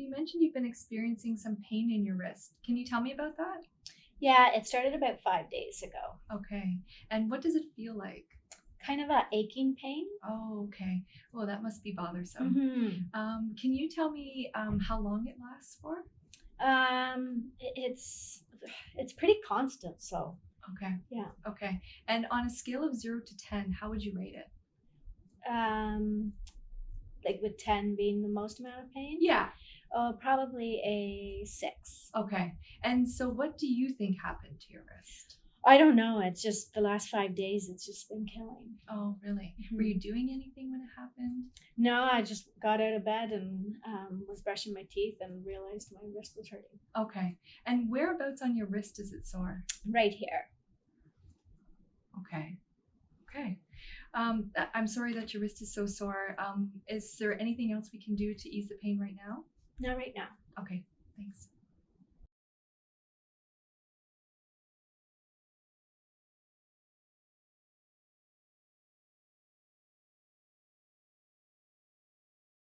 you mentioned you've been experiencing some pain in your wrist. Can you tell me about that? Yeah, it started about five days ago. Okay. And what does it feel like? Kind of a aching pain. Oh, okay. Well, that must be bothersome. Mm-hmm. Um, can you tell me um, how long it lasts for? Um, it's it's pretty constant. So Okay. Yeah. Okay. And on a scale of zero to 10, how would you rate it? um, like with ten being the most amount of pain. Yeah. Uh, probably a six. Okay. And so, what do you think happened to your wrist? I don't know. It's just the last five days. It's just been killing. Oh, really? Were Mhm. you doing anything when it happened? No, I just got out of bed and um, was brushing my teeth and realized my wrist was hurting Okay. And whereabouts on your wrist is it sore? right here. Okay. Um, I- I'm sorry that your wrist is so sore. Um, is there anything else we can do to ease the pain right now? Not right now. Okay.